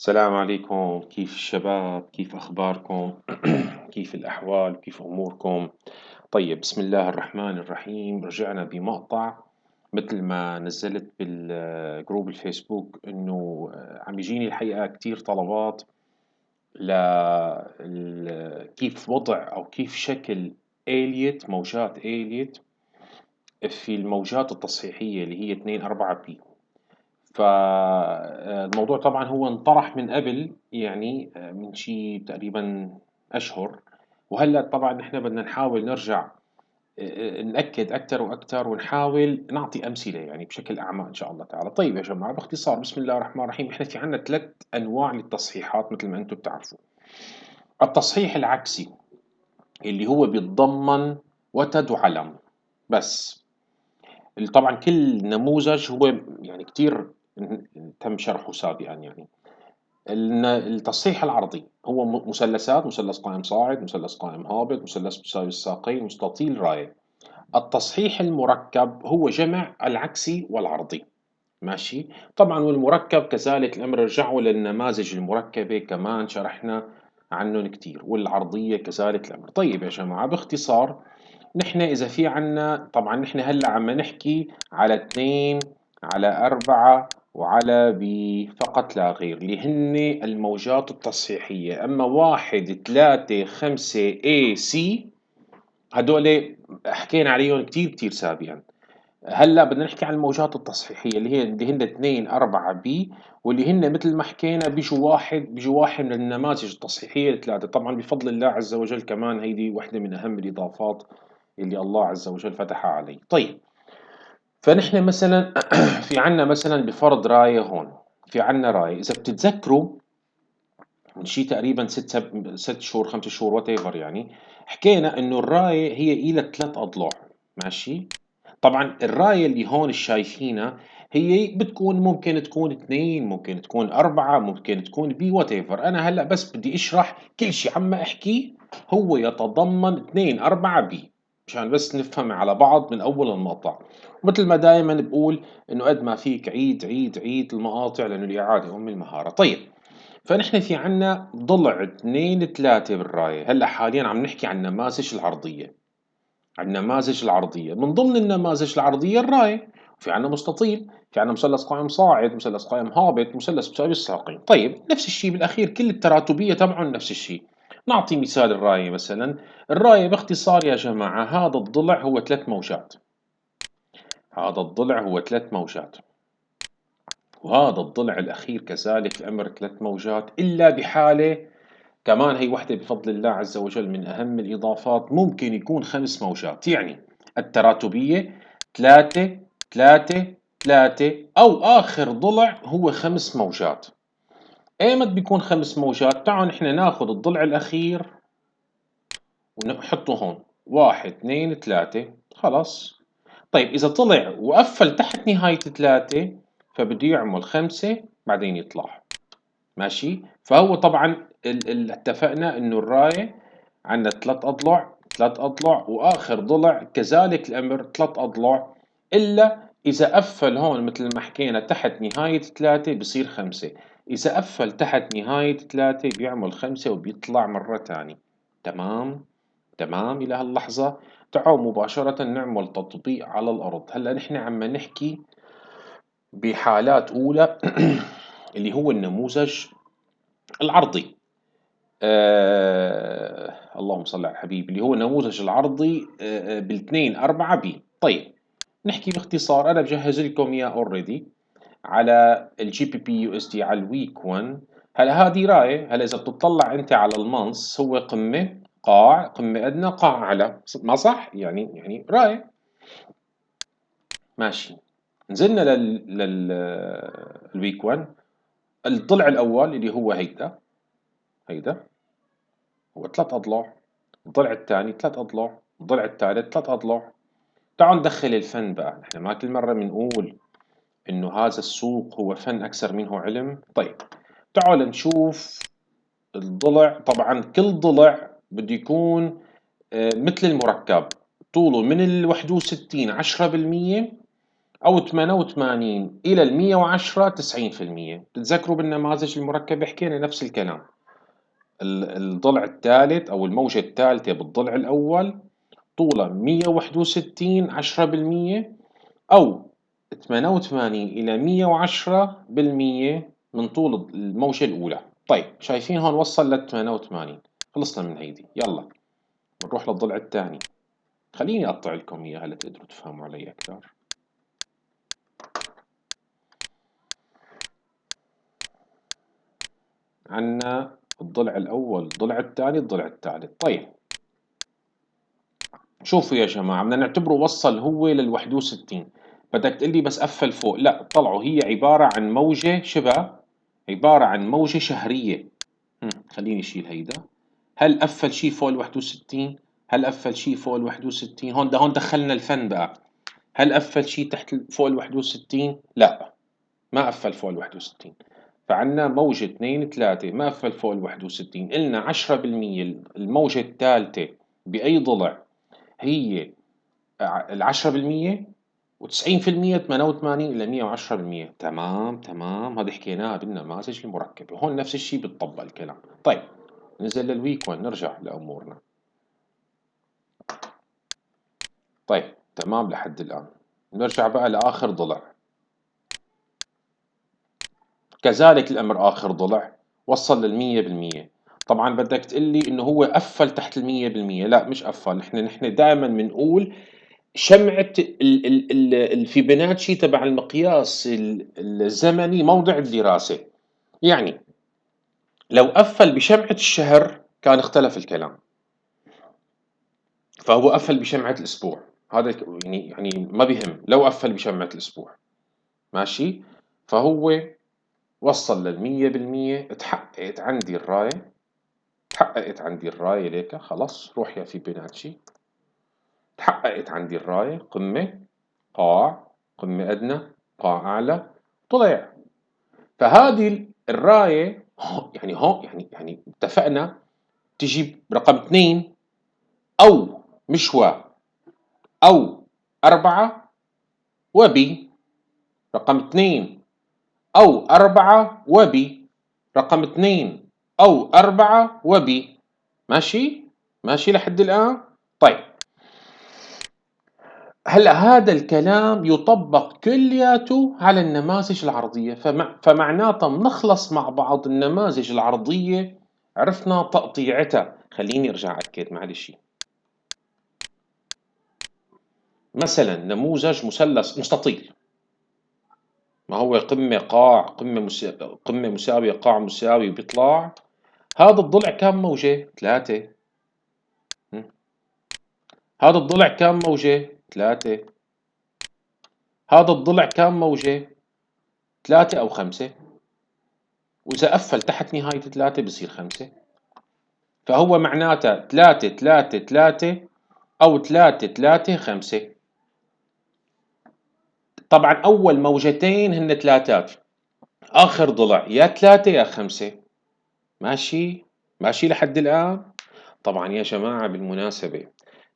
السلام عليكم. كيف الشباب؟ كيف أخباركم؟ كيف الأحوال؟ كيف أموركم؟ طيب بسم الله الرحمن الرحيم. رجعنا بمقطع. مثل ما نزلت بالجروب الفيسبوك إنه عم يجيني الحقيقة كتير طلبات ل كيف وضع أو كيف شكل آلية موجات آلية في الموجات التصحيحية اللي هي 2 4 بي فالموضوع طبعا هو انطرح من قبل يعني من شي تقريبا أشهر. وهلأ طبعا نحن بدنا نحاول نرجع نأكد أكثر وأكثر ونحاول نعطي أمثلة يعني بشكل أعمى إن شاء الله تعالى. طيب يا جماعة باختصار بسم الله الرحمن الرحيم إحنا في عنا ثلاث أنواع للتصحيحات مثل ما أنتم بتعرفوا التصحيح العكسي اللي هو بيتضمن وتد وعلم بس طبعا كل نموذج هو يعني كتير تم شرحه سابقا يعني. التصحيح العرضي هو مثلثات مثلث قائم صاعد مثلث قائم هابط مثلث مساوي الساقين مستطيل راية. التصحيح المركب هو جمع العكسي والعرضي. ماشي؟ طبعا والمركب كذلك الأمر رجعوا للنماذج المركبة كمان شرحنا عنهم كتير والعرضية كذلك الأمر. طيب يا جماعة باختصار نحن إذا في عنا طبعا نحن هلأ عم نحكي على اثنين على أربعة وعلى ب فقط لا غير اللي هن الموجات التصحيحية. أما واحد ثلاثة خمسة A C هدول حكينا عليهم كتير كتير سابقا. هلأ بدنا نحكي عن الموجات التصحيحية اللي هي اللي هن اثنين أربعة بي واللي هن مثل ما حكينا بيجوا واحد بيجوا واحد من النماذج التصحيحية الثلاثة. طبعا بفضل الله عز وجل كمان هيدي واحدة من أهم الإضافات اللي الله عز وجل فتحها علي. طيب فنحن مثلا في عنا مثلا بفرض راية هون في عنا راية إذا بتتذكروا من شي تقريبا ست سب... ست شهور خمس شهور whatever يعني حكينا إنه الراية هي إلى ثلاث أضلاع ماشي؟ طبعا الراية اللي هون شايفينها هي بتكون ممكن تكون اثنين ممكن تكون أربعة ممكن تكون بي whatever أنا هلأ بس بدي أشرح كل شيء عم أحكي هو يتضمن اثنين أربعة بي. مشان بس نفهم على بعض من أول المقطع. مثل ما دائما بقول إنه قد ما فيك عيد عيد عيد المقاطع لأنه الإعادة ام المهارة. طيب فنحن في عنا ضلع اثنين ثلاثة بالراية. هلأ حاليا عم نحكي عن النماذج العرضية. عن النماذج العرضية. من ضمن النماذج العرضية الراية. في عنا مستطيل في عنا مثلث قائم صاعد مثلث قائم هابط مثلث مساوي الساقين. طيب نفس الشيء بالأخير كل التراتبية تبعهم نفس الشيء. نعطي مثال الراية مثلا. الراية باختصار يا جماعة هذا الضلع هو ثلاث موجات. هذا الضلع هو ثلاث موجات. وهذا الضلع الأخير كذلك الأمر ثلاث موجات إلا بحالة كمان هي وحدة بفضل الله عز وجل من أهم الإضافات ممكن يكون خمس موجات. يعني التراتبية ثلاثة ثلاثة ثلاثة أو آخر ضلع هو خمس موجات. ايمت بيكون خمس موجات؟ تعالوا نحن ناخذ الضلع الأخير ونحطه هون. واحد اثنين ثلاثة. خلاص. طيب إذا طلع وقفل تحت نهاية ثلاثة فبده يعمل خمسة بعدين يطلع. ماشي؟ فهو طبعا اتفقنا إنه الراية عندنا ثلاث أضلع ثلاث أضلع وآخر ضلع كذلك الأمر ثلاث أضلع. إلا إذا قفل هون مثل ما حكينا تحت نهاية ثلاثة بصير خمسة. إذا قفل تحت نهاية ثلاثة بيعمل خمسة وبيطلع مرة تانية. تمام؟ تمام إلى هاللحظة. تعالوا مباشرة نعمل تطبيق على الأرض. هلأ نحن عم نحكي بحالات أولى اللي هو النموذج العرضي. آه اللهم صل على الحبيب. اللي هو النموذج العرضي آه, آه، بالاثنين أربعة بي. طيب نحكي باختصار. أنا بجهز لكم إياه اوريدي على الجي بي بي يو اس دي على ال week 1 هلا هذه راية هلا إذا بتطلع أنت على المنص هو قمة قاع قمة أدنى قاع أعلى ما صح؟ يعني يعني راية. ماشي. نزلنا لل لل week 1 الضلع الأول اللي هو هيدا. هيدا. هو ثلاث أضلاع. الضلع الثاني ثلاث أضلاع. الضلع الثالث ثلاث أضلاع. تعالوا ندخل الفن بقى. نحن ما كل مرة بنقول إنه هذا السوق هو فن أكثر منه علم. طيب تعالوا نشوف الضلع. طبعا كل ضلع بده يكون آه، مثل المركب. طوله من ال 61 10% أو 88 إلى ال 110 90% بتتذكروا بالنماذج المركبة؟ حكينا نفس الكلام. الضلع الثالث أو الموجة الثالثة بالضلع الأول طولها 161 10% أو 88 إلى 110 بالمية من طول الموجة الأولى. طيب شايفين هون وصل ل 88 خلصنا من هيدي يلا نروح للضلع الثاني. خليني أقطع لكم إياها لتقدروا تفهموا علي أكثر. عنا الضلع الأول الضلع الثاني الضلع الثالث. طيب. شوفوا يا جماعة بدنا نعتبره وصل هو لل 61 بدك تقول لي بس قفل فوق. لا طلعوا. هي عبارة عن موجة شبه عبارة عن موجة شهرية. خليني أشيل هيدا. هل قفل شيء فوق ال 61 هل قفل شيء فوق ال 61 هون ده هون دخلنا الفن بقى. هل قفل شيء تحت فوق ال 61 لا ما قفل فوق ال 61 فعندنا موجة 2 3 ما قفل فوق ال 61 قلنا 10% الموجة الثالثة بأي ضلع؟ هي ال 10% و90% 88 إلى 110% تمام تمام. هذا حكيناها بالنماذج المركبة وهون نفس الشيء بتطبق الكلام. طيب ننزل للويك وين نرجع لأمورنا. طيب تمام لحد الآن. نرجع بقى لآخر ضلع. كذلك الأمر آخر ضلع. وصل للمية بالمية طبعا بدك تقول لي إنه هو قفل تحت المية. بالمية لا مش قفل. نحن نحن دائما بنقول شمعة الفيبوناتشي تبع المقياس الزمني موضع الدراسة. يعني لو قفل بشمعة الشهر كان اختلف الكلام. فهو قفل بشمعة الأسبوع. هذا يعني يعني ما بيهم. لو قفل بشمعة الأسبوع. ماشي؟ فهو وصل للمية بالمية تحققت عندي الراية. تحققت عندي الراية ليك خلاص روح يا فيبوناتشي تحققت عندي الراية قمة قاع قمة أدنى قاع أعلى طلع. فهذه الراية يعني هون يعني يعني اتفقنا تجيب رقم اثنين أو مشوى أو أربعة وبي رقم اثنين أو أربعة وبي رقم اثنين أو أربعة وبي ماشي؟ ماشي لحد الآن؟ طيب. هلا هذا الكلام يطبق كلياته على النماذج العرضية فمع فمعناته بنخلص مع بعض النماذج العرضية عرفنا تقطيعتها خليني أرجع اكد معلش مثلا نموذج مثلث مستطيل ما هو قمة قاع قمة. قمة مساوية قاع مساوي بيطلع هذا الضلع كم موجة؟ ثلاثة هذا الضلع كم موجة؟ ثلاثة. هذا الضلع كم موجة؟ ثلاثة أو خمسة. وإذا قفل تحت نهاية ثلاثة بصير خمسة. فهو معناته ثلاثة ثلاثة ثلاثة أو ثلاثة ثلاثة خمسة. طبعا أول موجتين هن ثلاثات. آخر ضلع يا ثلاثة يا خمسة. ماشي؟ ماشي لحد الآن؟ طبعا يا جماعة بالمناسبة.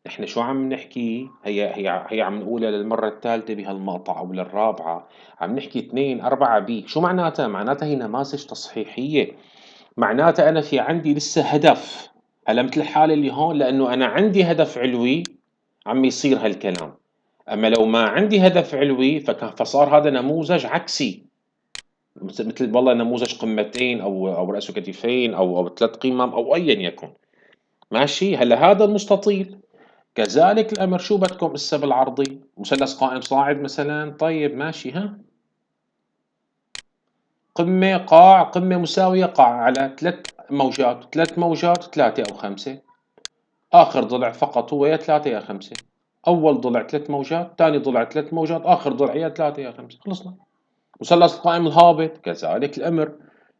نحن شو عم نحكي؟ هي هي هي عم نقولها للمرة الثالثة بهالمقطع أو للرابعة عم نحكي اثنين أربعة بي. شو معناتها؟ معناتها هي نماذج تصحيحية. معناتها أنا في عندي لسه هدف. هلا مثل الحالة اللي هون؟ لأنه أنا عندي هدف علوي عم يصير هالكلام. أما لو ما عندي هدف علوي فكان فصار هذا نموذج عكسي. مثل والله نموذج قمتين أو أو رأس كتفين أو أو ثلاث قمم أو أيا يكن. ماشي؟ هلأ هذا المستطيل كذلك الأمر شو بدكم؟ هسه بالعرضي مثلث قائم صاعد مثلا. طيب ماشي ها؟ قمة قاع قمة مساوية قاع على ثلاث موجات ثلاث موجات ثلاثة أو خمسة. آخر ضلع فقط هو يا ثلاثة يا خمسة. أول ضلع ثلاث موجات ثاني ضلع ثلاث موجات آخر ضلع يا ثلاثة يا خمسة. خلصنا. مثلث القائم الهابط كذلك الأمر.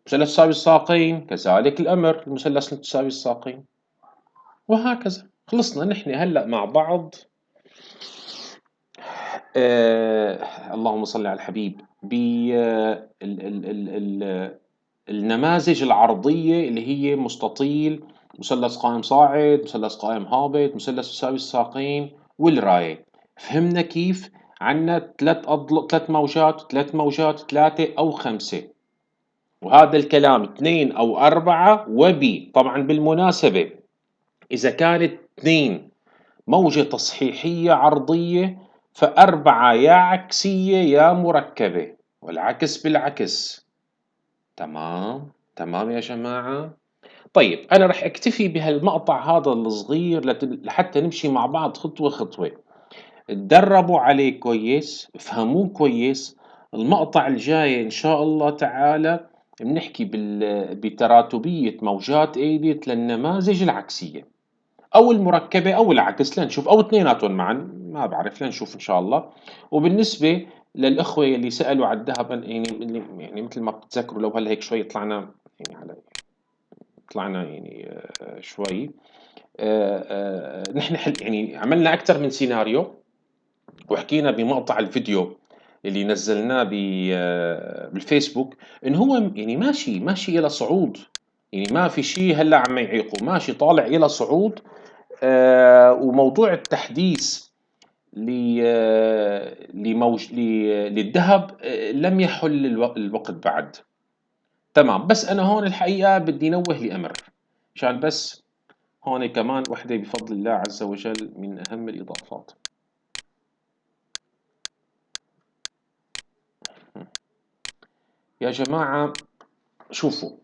مثلث تساوي الساقين كذلك الأمر. المثلث تساوي الساقين. وهكذا. خلصنا نحن هلأ مع بعض. آه اللهم صل على الحبيب. بالنماذج العرضية اللي هي مستطيل مثلث قائم صاعد مثلث قائم هابط مثلث يساوي الساقين والراية. فهمنا كيف عندنا ثلاث أضلع ثلاث موجات ثلاث موجات ثلاثة أو خمسة. وهذا الكلام اثنين أو أربعة وبي طبعا بالمناسبة إذا كانت اثنين موجة تصحيحية عرضية فأربعة يا عكسية يا مركبة والعكس بالعكس. تمام تمام يا جماعة. طيب أنا رح أكتفي بهالمقطع هذا الصغير لحتى نمشي مع بعض خطوة خطوة. تدربوا عليه كويس افهموه كويس. المقطع الجاي إن شاء الله تعالى بنحكي بتراتبية موجات ايليت للنماذج العكسية. أو المركبة أو العكس لنشوف أو اثنيناتهم معا ما بعرف لنشوف إن شاء الله. وبالنسبة للأخوة اللي سألوا على الذهب يعني يعني مثل ما بتتذكروا لو هلأ هيك شوي طلعنا يعني على طلعنا يعني آه، شوي. آه، آه، نحن حل يعني عملنا أكثر من سيناريو وحكينا بمقطع الفيديو اللي نزلناه بالفيسبوك انه هو يعني ماشي ماشي إلى صعود. يعني ما في شيء هلأ عم يعيقه ماشي طالع إلى صعود. وموضوع التحديث لموج للذهب لم يحل الوقت بعد. تمام. بس أنا هون الحقيقة بدي نوه لامر عشان بس هون كمان وحدة بفضل الله عز وجل من أهم الإضافات. يا جماعة شوفوا.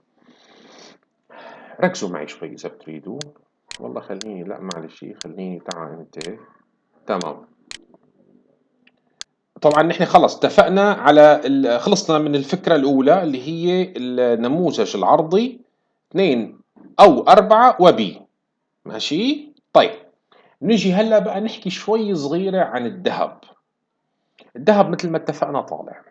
ركزوا معي شوي إذا بتريدوا. والله خليني لا معلش خليني تعال انت تمام. طبعا نحن خلص اتفقنا على خلصنا من الفكرة الأولى اللي هي النموذج العرضي اثنين أو أربعة وبي ماشي؟ طيب نجي هلأ بقى نحكي شوي صغيرة عن الذهب. الذهب مثل ما اتفقنا طالع.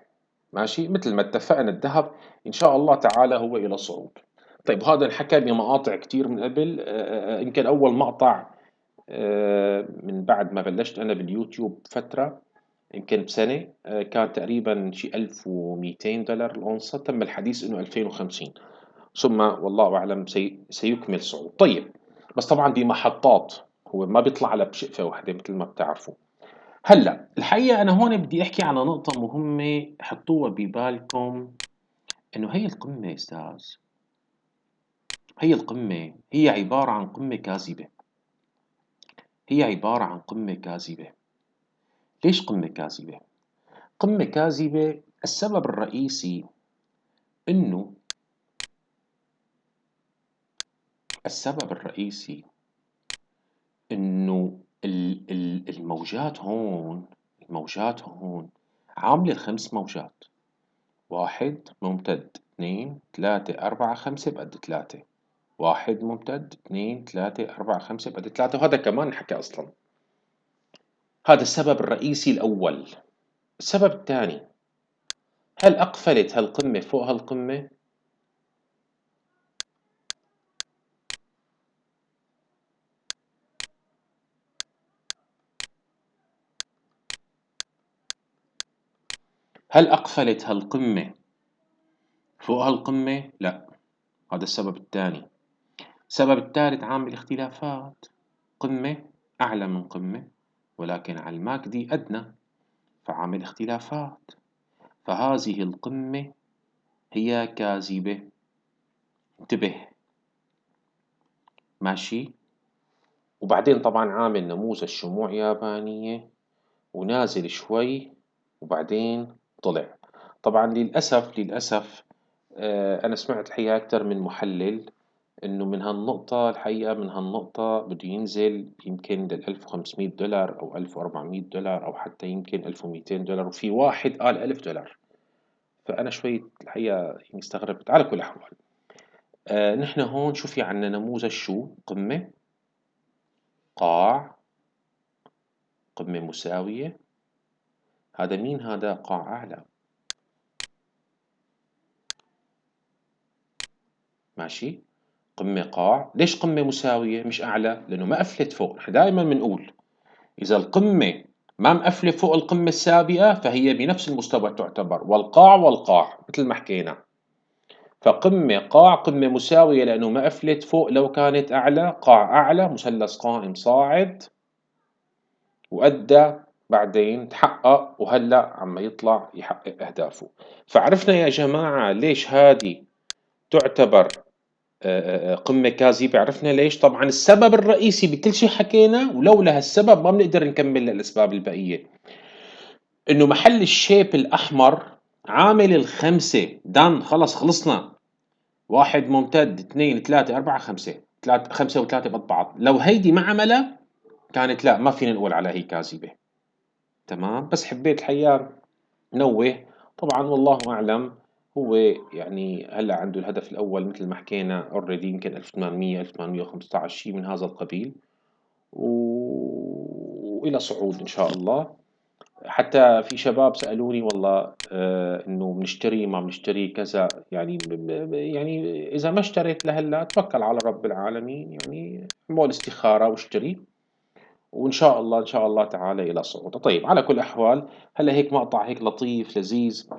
ماشي؟ مثل ما اتفقنا الذهب إن شاء الله تعالى هو إلى صعود. طيب هذا انحكى بمقاطع كتير من قبل. آه، آه، يمكن أول مقطع آه، من بعد ما بلشت أنا باليوتيوب فترة يمكن بسنة كان تقريبا شي 1200 دولار الأونصة. تم الحديث إنه 2050 ثم والله أعلم سي سيكمل صعود. طيب بس طبعا بمحطات هو ما بيطلع على بشقفة واحدة مثل ما بتعرفوا. هلأ الحقيقة أنا هون بدي أحكي على نقطة مهمة حطوها ببالكم إنه هي القمة أستاذ. هي القمة هي عبارة عن قمة كاذبة. هي عبارة عن قمة كاذبة. ليش قمة كاذبة؟ قمة كاذبة السبب الرئيسي إنه السبب الرئيسي إنه الموجات هون الموجات هون عاملة الخمس موجات. واحد ممتد. اثنين ثلاثة أربعة خمسة بقد ثلاثة. واحد ممتد اثنين ثلاثة أربعة خمسة بقد ثلاثة. وهذا كمان نحكي أصلا. هذا السبب الرئيسي الأول. السبب الثاني هل أقفلت هالقمة فوق هالقمة؟ هل أقفلت هالقمة فوق هالقمة؟ لا. هذا السبب الثاني. السبب الثالث عامل اختلافات قمة أعلى من قمة ولكن على الماكدي أدنى فعامل اختلافات فهذه القمة هي كاذبة. انتبه. ماشي؟ وبعدين طبعا عامل نموذج شموع يابانية ونازل شوي وبعدين طلع. طبعا للأسف للأسف آه، أنا سمعت الحقيقة أكثر من محلل. إنه من هالنقطة الحقيقة من هالنقطة بده ينزل يمكن لل 1500 دولار أو 1400 دولار أو حتى يمكن 1200 دولار وفي واحد قال 1000 دولار. فأنا شوي الحقيقة يعني استغربت على كل الأحوال. آه نحن هون شو في عنا؟ نموذج شو؟ قمة قاع قمة مساوية. هذا مين؟ هذا قاع أعلى. ماشي؟ قمة قاع. ليش قمة مساوية؟ مش أعلى لأنه ما قفلت فوق. نحن دائما بنقول إذا القمة ما مقفلة فوق القمة السابقة فهي بنفس المستوى تعتبر. والقاع والقاع مثل ما حكينا. فقمة قاع قمة مساوية لأنه ما قفلت فوق لو كانت أعلى. قاع أعلى مثلث قائم صاعد وأدى بعدين تحقق وهلأ عم يطلع يحقق أهدافه. فعرفنا يا جماعة ليش هذه تعتبر قمة كاذبة عرفنا ليش. طبعا السبب الرئيسي بكل شيء حكينا ولولا هالسبب ما بنقدر نكمل الأسباب البقية. إنه محل الشيب الأحمر عامل الخمسة. دان خلص خلصنا. واحد ممتد اثنين ثلاثة أربعة خمسة. ثلاثة خمسة وثلاثة بقد بعض لو هيدي ما عملها كانت لا ما فينا نقول على هي كاذبة تمام؟ بس حبيت الحقيقة نوه. طبعا والله أعلم. هو يعني هلأ عنده الهدف الأول مثل ما حكينا اوريدي يمكن 1800 1815 شيء من هذا القبيل. و... وإلى صعود إن شاء الله. حتى في شباب سألوني والله آه إنه بنشتري ما بنشتري كذا يعني. يعني إذا ما اشتريت لهلا توكل على رب العالمين يعني أعمل استخارة واشتري. وإن شاء الله إن شاء الله تعالى إلى صعود. طيب على كل الأحوال هلأ هيك مقطع هيك لطيف لذيذ.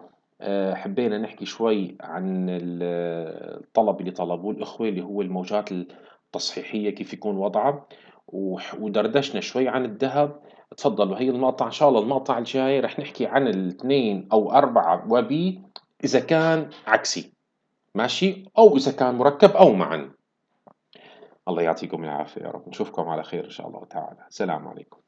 حبينا نحكي شوي عن الطلب اللي طلبوه الإخوة اللي هو الموجات التصحيحية كيف يكون وضعها ودردشنا شوي عن الذهب. تفضلوا هي المقطع إن شاء الله المقطع الجاي رح نحكي عن الاثنين أو أربعة وبي إذا كان عكسي ماشي؟ أو إذا كان مركب أو معا. الله يعطيكم العافية يا رب. نشوفكم على خير إن شاء الله تعالى. السلام عليكم.